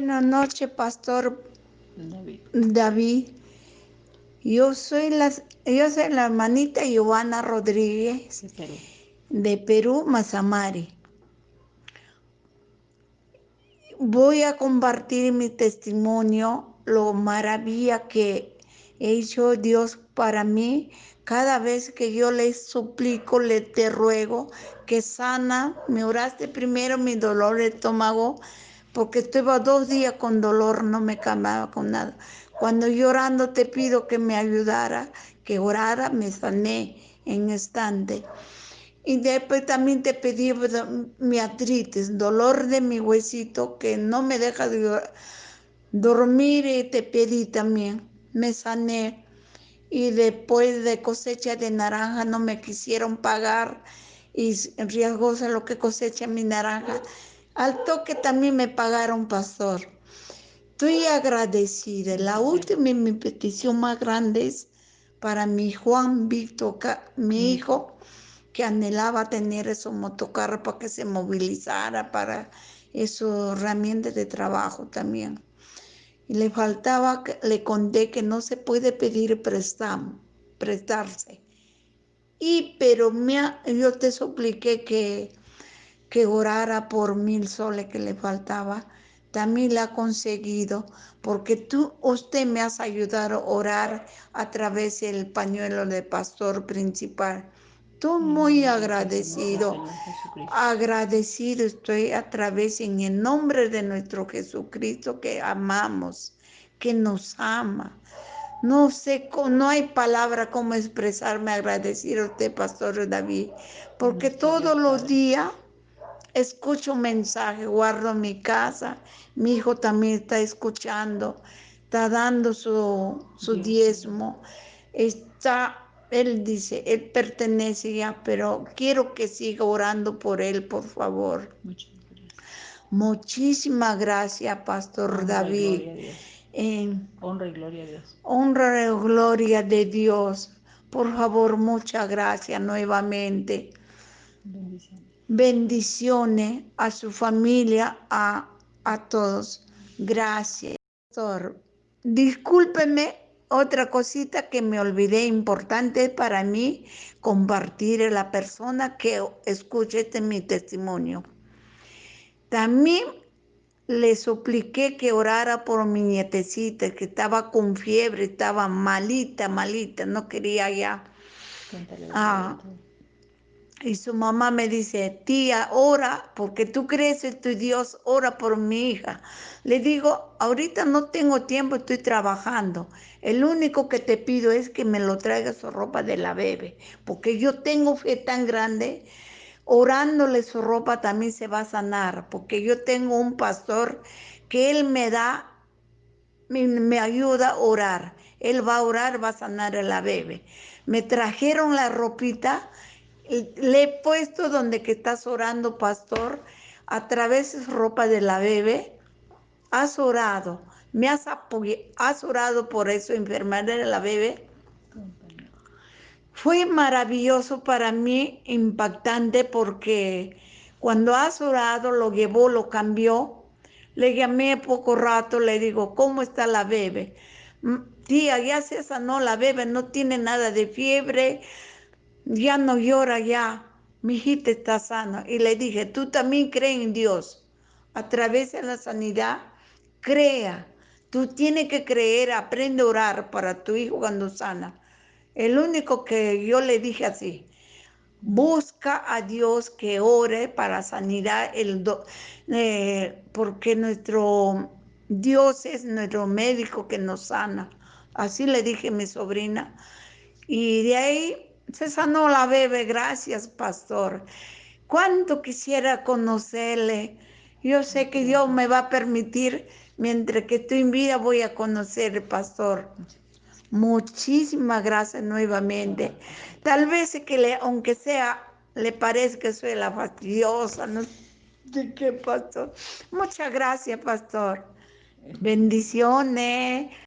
Buenas noches, Pastor David. David. Yo soy la, yo soy la hermanita Giovanna Rodríguez de Perú. de Perú, Mazamari. Voy a compartir mi testimonio, lo maravilla que ha hecho Dios para mí. Cada vez que yo le suplico, le te ruego que sana, me oraste primero mi dolor de estómago, porque estuve dos días con dolor, no me calmaba con nada. Cuando llorando te pido que me ayudara, que orara, me sané en instante. Y después también te pedí mi artritis, dolor de mi huesito que no me deja de dormir y te pedí también. Me sané. Y después de cosecha de naranja no me quisieron pagar y riesgosa lo que cosecha mi naranja. Al toque también me pagaron, pastor. Estoy agradecida. La última mi petición más grande es para mi Juan Víctor, mi hijo que anhelaba tener esos motocarros para que se movilizara, para esos herramientas de trabajo también. Y le faltaba, le conté que no se puede pedir préstamo, prestarse. Y, pero me, yo te supliqué que, que orara por mil soles que le faltaba. También la ha conseguido, porque tú, usted me has ayudado a orar a través del pañuelo de pastor principal. Estoy muy agradecido, agradecido estoy a través en el nombre de nuestro Jesucristo que amamos, que nos ama. No sé, no hay palabra como expresarme agradecido a usted, Pastor David, porque todos los días escucho mensaje, guardo mi casa, mi hijo también está escuchando, está dando su, su diezmo, está él dice, él pertenece ya, pero quiero que siga orando por él, por favor. Muchísimas gracias, Pastor Honra David. Y honra y gloria a Dios. Honra y gloria de Dios. Por favor, muchas gracias nuevamente. Bendiciones. Bendiciones a su familia, a, a todos. Gracias. Pastor, discúlpeme otra cosita que me olvidé importante para mí compartir a la persona que escuche este mi testimonio. También le supliqué que orara por mi nietecita que estaba con fiebre, estaba malita, malita, no quería ya. Ah, y su mamá me dice, tía, ora, porque tú crees en tu Dios, ora por mi hija. Le digo, ahorita no tengo tiempo, estoy trabajando. El único que te pido es que me lo traiga su ropa de la bebé, porque yo tengo fe tan grande, orándole su ropa también se va a sanar, porque yo tengo un pastor que él me da, me, me ayuda a orar. Él va a orar, va a sanar a la bebé. Me trajeron la ropita le he puesto donde que estás orando, pastor, a través de ropa de la bebé. Has orado, me has apoyado, has orado por eso, enfermedad de la bebé. Fue maravilloso para mí, impactante, porque cuando has orado, lo llevó, lo cambió. Le llamé poco rato, le digo, ¿cómo está la bebé? Tía, ya se sanó la bebé, no tiene nada de fiebre, ya no llora ya, mi hijita está sana. Y le dije, tú también crees en Dios. A través de la sanidad, crea. Tú tienes que creer, aprende a orar para tu hijo cuando sana. El único que yo le dije así, busca a Dios que ore para sanidad, el eh, porque nuestro Dios es nuestro médico que nos sana. Así le dije a mi sobrina. Y de ahí se sanó la bebé, gracias, pastor. Cuánto quisiera conocerle. Yo sé que Dios me va a permitir, mientras que estoy en vida, voy a conocer, pastor. Muchísimas gracias nuevamente. Tal vez que aunque sea, le parezca que soy la fastidiosa, no sé qué, pastor. Muchas gracias, pastor. Bendiciones.